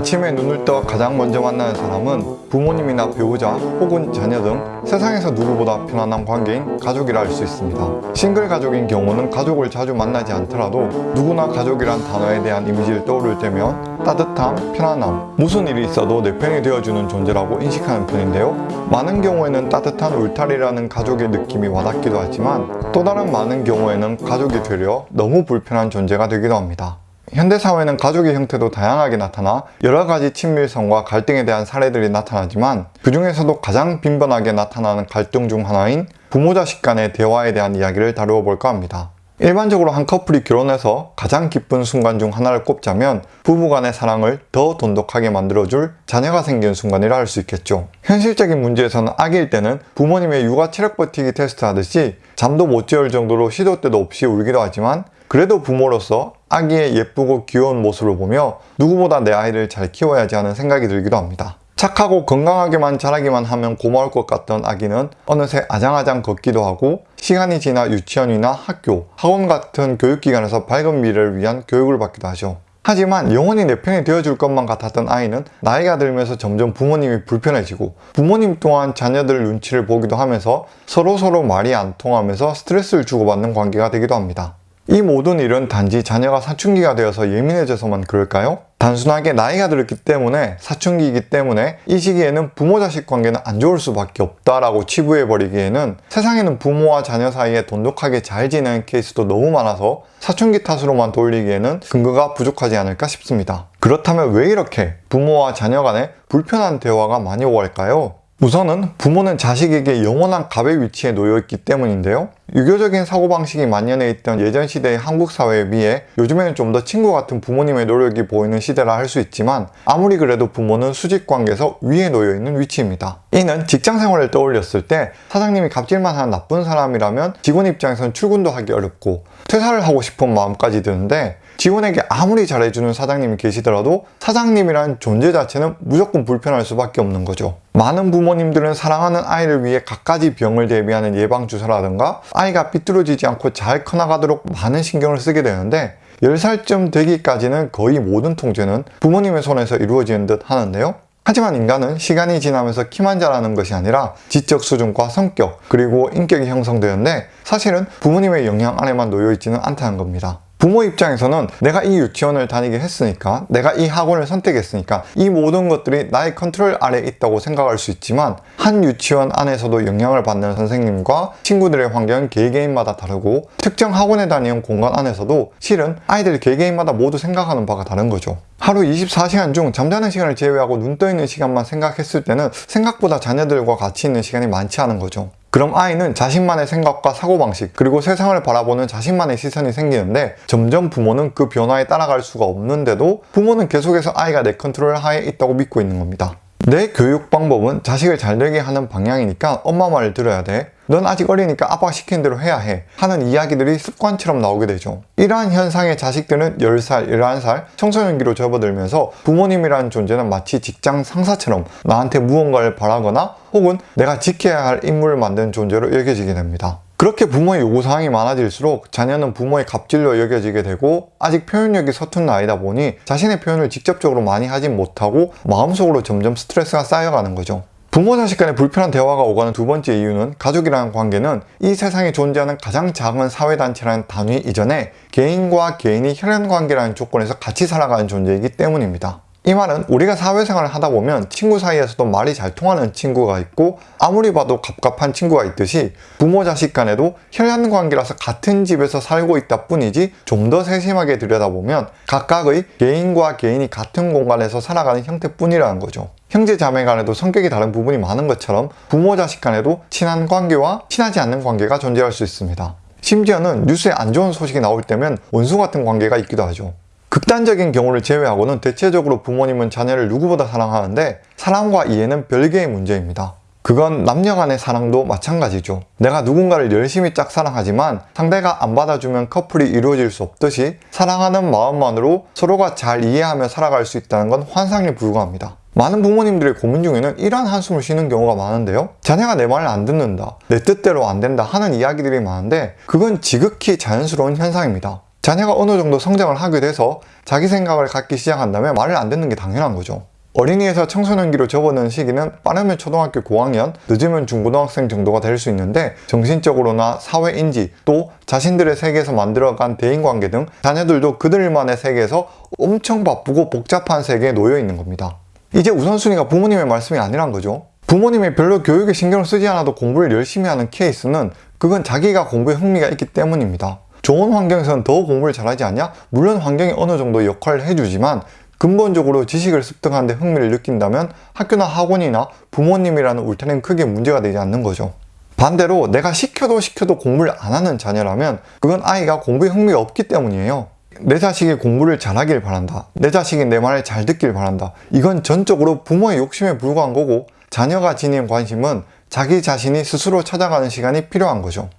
아침에 눈을 떠 가장 먼저 만나는 사람은 부모님이나 배우자 혹은 자녀 등 세상에서 누구보다 편안한 관계인 가족이라 할 수 있습니다. 싱글 가족인 경우는 가족을 자주 만나지 않더라도 누구나 가족이란 단어에 대한 이미지를 떠오를 때면 따뜻함, 편안함, 무슨 일이 있어도 내 편이 되어주는 존재라고 인식하는 편인데요. 많은 경우에는 따뜻한 울타리라는 가족의 느낌이 와닿기도 하지만 또 다른 많은 경우에는 가족이 되려 너무 불편한 존재가 되기도 합니다. 현대사회는 가족의 형태도 다양하게 나타나 여러 가지 친밀성과 갈등에 대한 사례들이 나타나지만 그 중에서도 가장 빈번하게 나타나는 갈등 중 하나인 부모-자식 간의 대화에 대한 이야기를 다루어 볼까 합니다. 일반적으로 한 커플이 결혼해서 가장 기쁜 순간 중 하나를 꼽자면 부부 간의 사랑을 더 돈독하게 만들어줄 자녀가 생기는 순간이라 할 수 있겠죠. 현실적인 문제에서는 아기일 때는 부모님의 육아 체력 버티기 테스트 하듯이 잠도 못 재울 정도로 시도 때도 없이 울기도 하지만 그래도 부모로서 아기의 예쁘고 귀여운 모습을 보며 누구보다 내 아이를 잘 키워야지 하는 생각이 들기도 합니다. 착하고 건강하게만 자라기만 하면 고마울 것 같던 아기는 어느새 아장아장 걷기도 하고 시간이 지나 유치원이나 학교, 학원 같은 교육기관에서 밝은 미래를 위한 교육을 받기도 하죠. 하지만 영원히 내 편이 되어줄 것만 같았던 아이는 나이가 들면서 점점 부모님이 불편해지고 부모님 또한 자녀들 눈치를 보기도 하면서 서로서로 말이 안 통하면서 스트레스를 주고받는 관계가 되기도 합니다. 이 모든 일은 단지 자녀가 사춘기가 되어서 예민해져서만 그럴까요? 단순하게 나이가 들었기 때문에 사춘기이기 때문에 이 시기에는 부모-자식 관계는 안 좋을 수밖에 없다라고 치부해버리기에는 세상에는 부모와 자녀 사이에 돈독하게 잘 지내는 케이스도 너무 많아서 사춘기 탓으로만 돌리기에는 근거가 부족하지 않을까 싶습니다. 그렇다면 왜 이렇게 부모와 자녀 간에 불편한 대화가 많이 오갈까요? 우선은 부모는 자식에게 영원한 갑의 위치에 놓여있기 때문인데요. 유교적인 사고방식이 만연해 있던 예전 시대의 한국 사회에 비해 요즘에는 좀 더 친구 같은 부모님의 노력이 보이는 시대라 할 수 있지만 아무리 그래도 부모는 수직관계에서 위에 놓여있는 위치입니다. 이는 직장생활을 떠올렸을 때 사장님이 갑질만 하는 나쁜 사람이라면 직원 입장에서는 출근도 하기 어렵고 퇴사를 하고 싶은 마음까지 드는데 직원에게 아무리 잘해주는 사장님이 계시더라도 사장님이란 존재 자체는 무조건 불편할 수밖에 없는 거죠. 많은 부모님들은 사랑하는 아이를 위해 갖가지 병을 대비하는 예방주사라든가 아이가 삐뚤어지지 않고 잘 커나가도록 많은 신경을 쓰게 되는데 10살쯤 되기까지는 거의 모든 통제는 부모님의 손에서 이루어지는 듯 하는데요. 하지만 인간은 시간이 지나면서 키만 자라는 것이 아니라 지적 수준과 성격 그리고 인격이 형성되는데 사실은 부모님의 영향 아래만 놓여있지는 않다는 겁니다. 부모 입장에서는 내가 이 유치원을 다니게 했으니까 내가 이 학원을 선택했으니까 이 모든 것들이 나의 컨트롤 아래에 있다고 생각할 수 있지만 한 유치원 안에서도 영향을 받는 선생님과 친구들의 환경은 개개인마다 다르고 특정 학원에 다니는 공간 안에서도 실은 아이들 개개인마다 모두 생각하는 바가 다른 거죠. 하루 24시간 중 잠자는 시간을 제외하고 눈 떠있는 시간만 생각했을 때는 생각보다 자녀들과 같이 있는 시간이 많지 않은 거죠. 그럼 아이는 자신만의 생각과 사고방식 그리고 세상을 바라보는 자신만의 시선이 생기는데 점점 부모는 그 변화에 따라갈 수가 없는데도 부모는 계속해서 아이가 내 컨트롤 하에 있다고 믿고 있는 겁니다. 내 교육 방법은 자식을 잘 되게 하는 방향이니까 엄마 말을 들어야 돼. 넌 아직 어리니까 아빠가 시키는 대로 해야 해. 하는 이야기들이 습관처럼 나오게 되죠. 이러한 현상의 자식들은 10살, 11살 청소년기로 접어들면서 부모님이라는 존재는 마치 직장 상사처럼 나한테 무언가를 바라거나 혹은 내가 지켜야 할 임무를 만드는 존재로 여겨지게 됩니다. 그렇게 부모의 요구사항이 많아질수록 자녀는 부모의 갑질로 여겨지게 되고 아직 표현력이 서툰 나이다 보니 자신의 표현을 직접적으로 많이 하진 못하고 마음속으로 점점 스트레스가 쌓여가는 거죠. 부모 자식 간의 불편한 대화가 오가는 두 번째 이유는 가족이라는 관계는 이 세상에 존재하는 가장 작은 사회단체라는 단위 이전에 개인과 개인이 혈연관계라는 조건에서 같이 살아가는 존재이기 때문입니다. 이 말은 우리가 사회생활을 하다 보면 친구 사이에서도 말이 잘 통하는 친구가 있고 아무리 봐도 갑갑한 친구가 있듯이 부모 자식 간에도 혈연 관계라서 같은 집에서 살고 있다 뿐이지 좀 더 세심하게 들여다보면 각각의 개인과 개인이 같은 공간에서 살아가는 형태뿐이라는 거죠. 형제 자매 간에도 성격이 다른 부분이 많은 것처럼 부모 자식 간에도 친한 관계와 친하지 않는 관계가 존재할 수 있습니다. 심지어는 뉴스에 안 좋은 소식이 나올 때면 원수 같은 관계가 있기도 하죠. 극단적인 경우를 제외하고는 대체적으로 부모님은 자녀를 누구보다 사랑하는데 사랑과 이해는 별개의 문제입니다. 그건 남녀 간의 사랑도 마찬가지죠. 내가 누군가를 열심히 짝사랑하지만 상대가 안 받아주면 커플이 이루어질 수 없듯이 사랑하는 마음만으로 서로가 잘 이해하며 살아갈 수 있다는 건 환상에 불과합니다. 많은 부모님들의 고민 중에는 이러한 한숨을 쉬는 경우가 많은데요. 자녀가 내 말을 안 듣는다, 내 뜻대로 안 된다 하는 이야기들이 많은데 그건 지극히 자연스러운 현상입니다. 자녀가 어느 정도 성장을 하게 돼서 자기 생각을 갖기 시작한다면 말을 안 듣는 게 당연한 거죠. 어린이에서 청소년기로 접어드는 시기는 빠르면 초등학교 고학년, 늦으면 중고등학생 정도가 될 수 있는데 정신적으로나 사회인지 또 자신들의 세계에서 만들어간 대인관계 등 자녀들도 그들만의 세계에서 엄청 바쁘고 복잡한 세계에 놓여 있는 겁니다. 이제 우선순위가 부모님의 말씀이 아니란 거죠. 부모님이 별로 교육에 신경을 쓰지 않아도 공부를 열심히 하는 케이스는 그건 자기가 공부에 흥미가 있기 때문입니다. 좋은 환경에서는 더 공부를 잘하지 않냐? 물론 환경이 어느 정도 역할을 해주지만 근본적으로 지식을 습득하는 데 흥미를 느낀다면 학교나 학원이나 부모님이라는 울타리는 크게 문제가 되지 않는 거죠. 반대로 내가 시켜도 시켜도 공부를 안 하는 자녀라면 그건 아이가 공부에 흥미가 없기 때문이에요. 내 자식이 공부를 잘하길 바란다. 내 자식이 내 말을 잘 듣길 바란다. 이건 전적으로 부모의 욕심에 불과한 거고 자녀가 지닌 관심은 자기 자신이 스스로 찾아가는 시간이 필요한 거죠.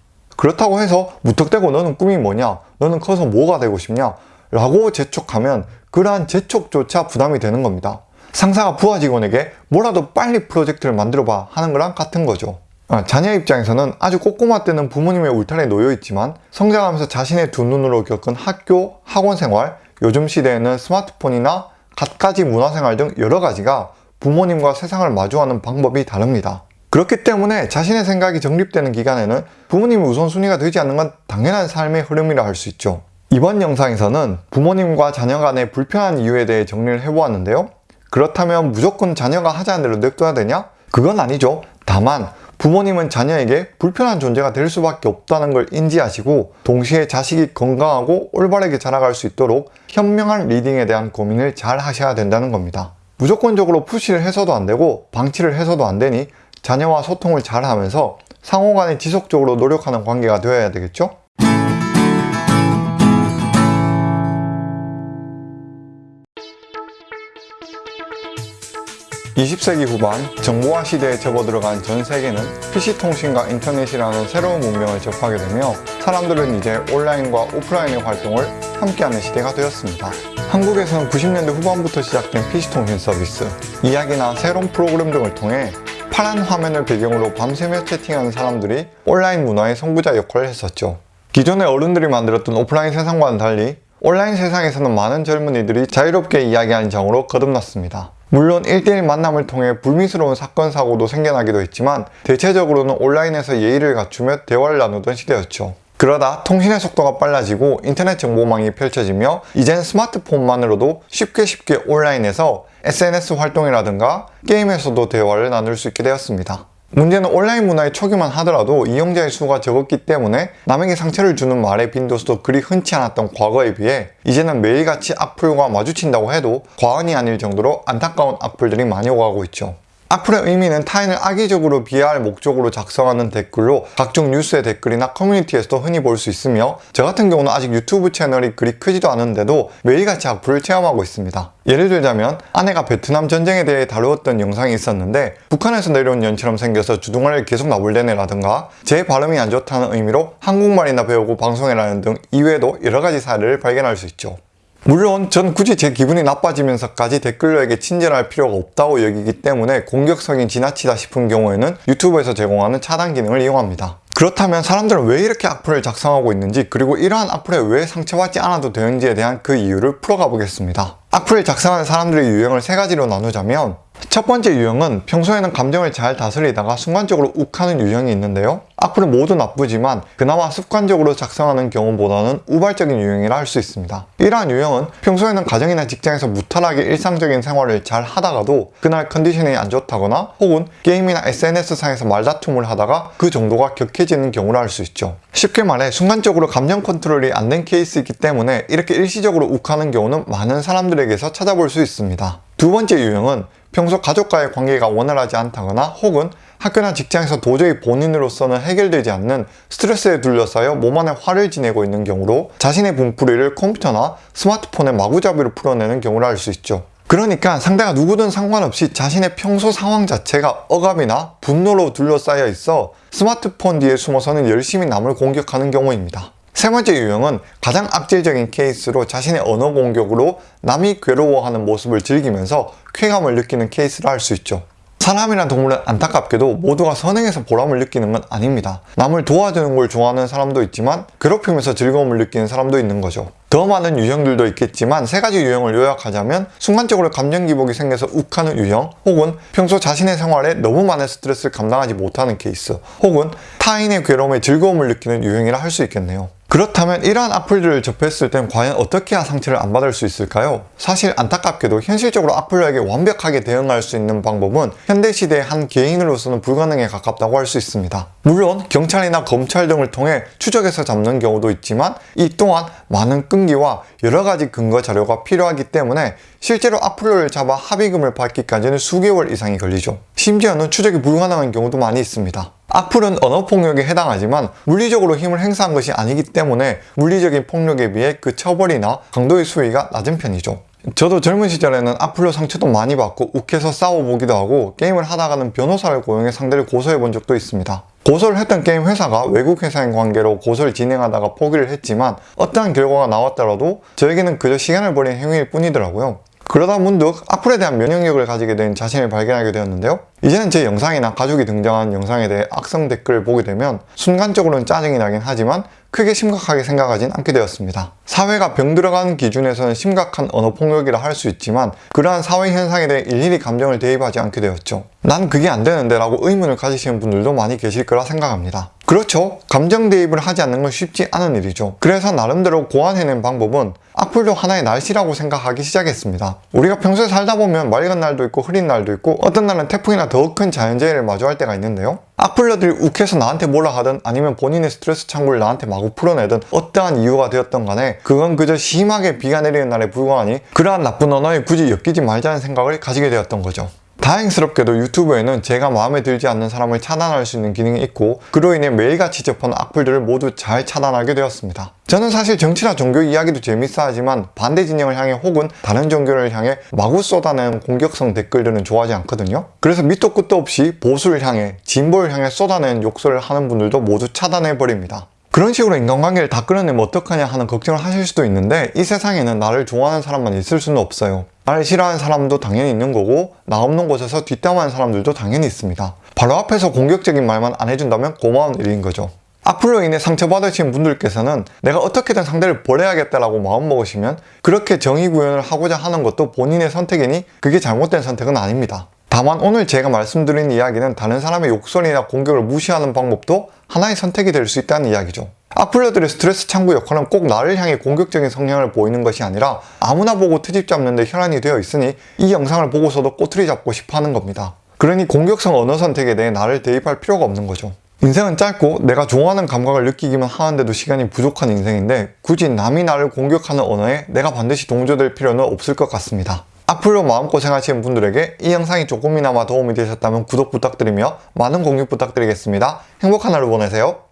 그렇다고 해서 무턱대고 너는 꿈이 뭐냐? 너는 커서 뭐가 되고 싶냐? 라고 재촉하면 그러한 재촉조차 부담이 되는 겁니다. 상사가 부하 직원에게 뭐라도 빨리 프로젝트를 만들어봐 하는 거랑 같은 거죠. 아, 자녀 입장에서는 아주 꼬꼬마 때는 부모님의 울타리에 놓여 있지만 성장하면서 자신의 두 눈으로 겪은 학교, 학원 생활, 요즘 시대에는 스마트폰이나 갖가지 문화생활 등 여러 가지가 부모님과 세상을 마주하는 방법이 다릅니다. 그렇기 때문에 자신의 생각이 정립되는 기간에는 부모님의 우선순위가 되지 않는 건 당연한 삶의 흐름이라 할 수 있죠. 이번 영상에서는 부모님과 자녀 간의 불편한 이유에 대해 정리를 해보았는데요. 그렇다면 무조건 자녀가 하자는 대로 냅둬야 되냐? 그건 아니죠. 다만 부모님은 자녀에게 불편한 존재가 될 수밖에 없다는 걸 인지하시고 동시에 자식이 건강하고 올바르게 자라갈 수 있도록 현명한 리딩에 대한 고민을 잘 하셔야 된다는 겁니다. 무조건적으로 푸시를 해서도 안 되고 방치를 해서도 안 되니 자녀와 소통을 잘 하면서 상호 간에 지속적으로 노력하는 관계가 되어야 되겠죠? 20세기 후반 정보화 시대에 접어들어간 전 세계는 PC통신과 인터넷이라는 새로운 문명을 접하게 되며 사람들은 이제 온라인과 오프라인의 활동을 함께하는 시대가 되었습니다. 한국에서는 90년대 후반부터 시작된 PC통신 서비스, 이야기나 새로운 프로그램 등을 통해 파란 화면을 배경으로 밤새며 채팅하는 사람들이 온라인 문화의 선구자 역할을 했었죠. 기존의 어른들이 만들었던 오프라인 세상과는 달리 온라인 세상에서는 많은 젊은이들이 자유롭게 이야기하는 장으로 거듭났습니다. 물론 1대1 만남을 통해 불미스러운 사건 사고도 생겨나기도 했지만 대체적으로는 온라인에서 예의를 갖추며 대화를 나누던 시대였죠. 그러다 통신의 속도가 빨라지고 인터넷 정보망이 펼쳐지며 이젠 스마트폰만으로도 쉽게 쉽게 온라인에서 SNS 활동이라든가 게임에서도 대화를 나눌 수 있게 되었습니다. 문제는 온라인 문화의 초기만 하더라도 이용자의 수가 적었기 때문에 남에게 상처를 주는 말의 빈도수도 그리 흔치 않았던 과거에 비해 이제는 매일같이 악플과 마주친다고 해도 과언이 아닐 정도로 안타까운 악플들이 많이 오가고 있죠. 악플의 의미는 타인을 악의적으로 비하할 목적으로 작성하는 댓글로 각종 뉴스의 댓글이나 커뮤니티에서도 흔히 볼 수 있으며 저 같은 경우는 아직 유튜브 채널이 그리 크지도 않은데도 매일같이 악플을 체험하고 있습니다. 예를 들자면 아내가 베트남 전쟁에 대해 다루었던 영상이 있었는데 북한에서 내려온 연처럼 생겨서 주둥아리를 계속 나불대네 라든가 제 발음이 안 좋다는 의미로 한국말이나 배우고 방송해라는 등 이외에도 여러가지 사례를 발견할 수 있죠. 물론 전 굳이 제 기분이 나빠지면서까지 댓글러에게 친절할 필요가 없다고 여기기 때문에 공격성이 지나치다 싶은 경우에는 유튜브에서 제공하는 차단 기능을 이용합니다. 그렇다면 사람들은 왜 이렇게 악플을 작성하고 있는지 그리고 이러한 악플에 왜 상처받지 않아도 되는지에 대한 그 이유를 풀어가 보겠습니다. 악플을 작성하는 사람들의 유형을 세 가지로 나누자면 첫 번째 유형은 평소에는 감정을 잘 다스리다가 순간적으로 욱하는 유형이 있는데요. 악플은 모두 나쁘지만 그나마 습관적으로 작성하는 경우보다는 우발적인 유형이라 할 수 있습니다. 이러한 유형은 평소에는 가정이나 직장에서 무탈하게 일상적인 생활을 잘 하다가도 그날 컨디션이 안 좋다거나 혹은 게임이나 SNS상에서 말다툼을 하다가 그 정도가 격해지는 경우라 할 수 있죠. 쉽게 말해 순간적으로 감정 컨트롤이 안 된 케이스이기 때문에 이렇게 일시적으로 욱하는 경우는 많은 사람들에게서 찾아볼 수 있습니다. 두 번째 유형은 평소 가족과의 관계가 원활하지 않다거나 혹은 학교나 직장에서 도저히 본인으로서는 해결되지 않는 스트레스에 둘러싸여 몸 안에 화를 지내고 있는 경우로 자신의 분풀이를 컴퓨터나 스마트폰의 마구잡이로 풀어내는 경우를 알 수 있죠. 그러니까 상대가 누구든 상관없이 자신의 평소 상황 자체가 억압이나 분노로 둘러싸여 있어 스마트폰 뒤에 숨어서는 열심히 남을 공격하는 경우입니다. 세 번째 유형은 가장 악질적인 케이스로 자신의 언어 공격으로 남이 괴로워하는 모습을 즐기면서 쾌감을 느끼는 케이스라 할 수 있죠. 사람이란 동물은 안타깝게도 모두가 선행해서 보람을 느끼는 건 아닙니다. 남을 도와주는 걸 좋아하는 사람도 있지만 괴롭히면서 즐거움을 느끼는 사람도 있는 거죠. 더 많은 유형들도 있겠지만 세 가지 유형을 요약하자면 순간적으로 감정 기복이 생겨서 욱하는 유형 혹은 평소 자신의 생활에 너무 많은 스트레스를 감당하지 못하는 케이스 혹은 타인의 괴로움에 즐거움을 느끼는 유형이라 할 수 있겠네요. 그렇다면 이러한 악플들을 접했을 땐 과연 어떻게 해야 상처를 안 받을 수 있을까요? 사실 안타깝게도 현실적으로 악플러에게 완벽하게 대응할 수 있는 방법은 현대시대의 한 개인으로서는 불가능에 가깝다고 할 수 있습니다. 물론 경찰이나 검찰 등을 통해 추적해서 잡는 경우도 있지만 이 또한 많은 끈기와 여러 가지 근거 자료가 필요하기 때문에 실제로 악플러를 잡아 합의금을 받기까지는 수개월 이상이 걸리죠. 심지어는 추적이 불가능한 경우도 많이 있습니다. 악플은 언어폭력에 해당하지만 물리적으로 힘을 행사한 것이 아니기 때문에 물리적인 폭력에 비해 그 처벌이나 강도의 수위가 낮은 편이죠. 저도 젊은 시절에는 악플로 상처도 많이 받고 욱해서 싸워보기도 하고 게임을 하다가는 변호사를 고용해 상대를 고소해 본 적도 있습니다. 고소를 했던 게임 회사가 외국 회사인 관계로 고소를 진행하다가 포기를 했지만 어떠한 결과가 나왔더라도 저에게는 그저 시간을 버린 행위일 뿐이더라고요. 그러다 문득 악플에 대한 면역력을 가지게 된 자신을 발견하게 되었는데요. 이제는 제 영상이나 가족이 등장한 영상에 대해 악성 댓글을 보게 되면 순간적으로는 짜증이 나긴 하지만 크게 심각하게 생각하진 않게 되었습니다. 사회가 병들어가는 기준에서는 심각한 언어폭력이라 할 수 있지만 그러한 사회 현상에 대해 일일이 감정을 대입하지 않게 되었죠. 난 그게 안 되는데 라고 의문을 가지시는 분들도 많이 계실 거라 생각합니다. 그렇죠. 감정 대입을 하지 않는 건 쉽지 않은 일이죠. 그래서 나름대로 고안해낸 방법은 악플도 하나의 날씨라고 생각하기 시작했습니다. 우리가 평소에 살다 보면 맑은 날도 있고 흐린 날도 있고 어떤 날은 태풍이나 더 큰 자연재해를 마주할 때가 있는데요. 악플러들이 욱해서 나한테 뭐라 하든 아니면 본인의 스트레스 창구를 나한테 마구 풀어내든 어떠한 이유가 되었던 간에 그건 그저 심하게 비가 내리는 날에 불과하니 그러한 나쁜 언어에 굳이 엮이지 말자는 생각을 가지게 되었던 거죠. 다행스럽게도 유튜브에는 제가 마음에 들지 않는 사람을 차단할 수 있는 기능이 있고 그로 인해 매일같이 접하는 악플들을 모두 잘 차단하게 되었습니다. 저는 사실 정치나 종교 이야기도 재밌어 하지만 반대 진영을 향해 혹은 다른 종교를 향해 마구 쏟아내는 공격성 댓글들은 좋아하지 않거든요. 그래서 밑도 끝도 없이 보수를 향해 진보를 향해 쏟아내는 욕설을 하는 분들도 모두 차단해버립니다. 그런 식으로 인간관계를 다 끌어내면 어떡하냐 하는 걱정을 하실 수도 있는데 이 세상에는 나를 좋아하는 사람만 있을 수는 없어요. 나를 싫어하는 사람도 당연히 있는 거고 나 없는 곳에서 뒷담화하는 사람들도 당연히 있습니다. 바로 앞에서 공격적인 말만 안 해준다면 고마운 일인 거죠. 악플로 인해 상처받으신 분들께서는 내가 어떻게든 상대를 버려야겠다라고 마음먹으시면 그렇게 정의 구현을 하고자 하는 것도 본인의 선택이니 그게 잘못된 선택은 아닙니다. 다만 오늘 제가 말씀드린 이야기는 다른 사람의 욕설이나 공격을 무시하는 방법도 하나의 선택이 될 수 있다는 이야기죠. 악플러들의 스트레스 창구 역할은 꼭 나를 향해 공격적인 성향을 보이는 것이 아니라 아무나 보고 트집 잡는 데 혈안이 되어 있으니 이 영상을 보고서도 꼬투리 잡고 싶어 하는 겁니다. 그러니 공격성 언어 선택에 대해 나를 대입할 필요가 없는 거죠. 인생은 짧고 내가 좋아하는 감각을 느끼기만 하는데도 시간이 부족한 인생인데 굳이 남이 나를 공격하는 언어에 내가 반드시 동조될 필요는 없을 것 같습니다. 악플로 마음고생하시는 분들에게 이 영상이 조금이나마 도움이 되셨다면 구독 부탁드리며 많은 공유 부탁드리겠습니다. 행복한 하루 보내세요.